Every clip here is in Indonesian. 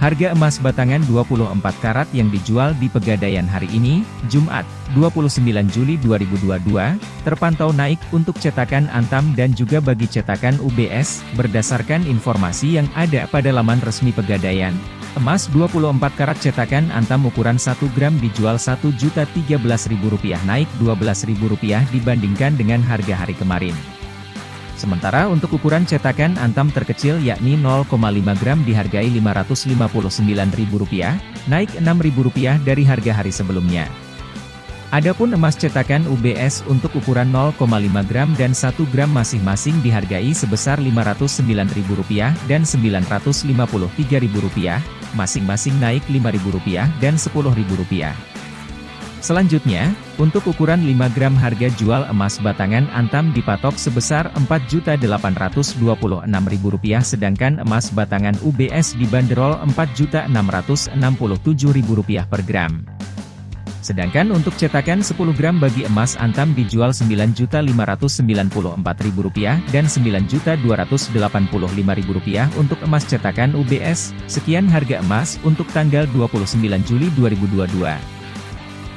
Harga emas batangan 24 karat yang dijual di Pegadaian hari ini, Jumat, 29 Juli 2022, terpantau naik untuk cetakan Antam dan juga bagi cetakan UBS, berdasarkan informasi yang ada pada laman resmi Pegadaian. Emas 24 karat cetakan Antam ukuran 1 gram dijual Rp1.013.000 naik Rp12.000 dibandingkan dengan harga hari kemarin. Sementara untuk ukuran cetakan Antam terkecil yakni 0,5 gram dihargai Rp599.000, naik Rp6.000 dari harga hari sebelumnya. Adapun emas cetakan UBS untuk ukuran 0,5 gram dan 1 gram masing-masing dihargai sebesar Rp509.000 dan Rp953.000, masing-masing naik Rp5.000 dan Rp10.000. Selanjutnya, untuk ukuran 5 gram harga jual emas batangan Antam dipatok sebesar Rp4.826.000 sedangkan emas batangan UBS dibanderol Rp4.667.000 per gram. Sedangkan untuk cetakan 10 gram bagi emas Antam dijual Rp9.594.000 dan Rp9.285.000 untuk emas cetakan UBS. Sekian harga emas untuk tanggal 29 Juli 2022.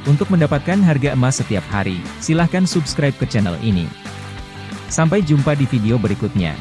Untuk mendapatkan harga emas setiap hari, silahkan subscribe ke channel ini. Sampai jumpa di video berikutnya.